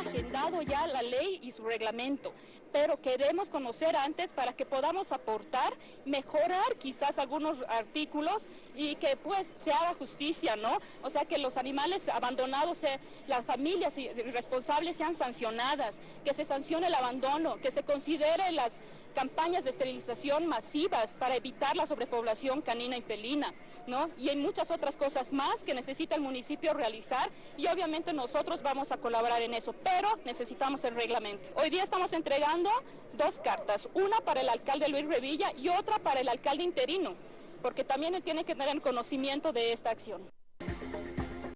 agendado ya la ley y su reglamento, pero queremos conocer antes para que podamos aportar, mejorar quizás algunos artículos y que pues se haga justicia, ¿no? O sea, que los animales abandonados, las familias responsables sean sancionadas, que se sancione el abandono, que se considere las campañas de esterilización masivas para evitar la sobrepoblación canina y felina, ¿no? Y hay muchas otras cosas más que necesita el municipio realizar y obviamente nosotros vamos a colaborar en eso, pero necesitamos el reglamento. Hoy día estamos entregando dos cartas, una para el alcalde Luis Revilla y otra para el alcalde interino, porque también él tiene que tener conocimiento de esta acción.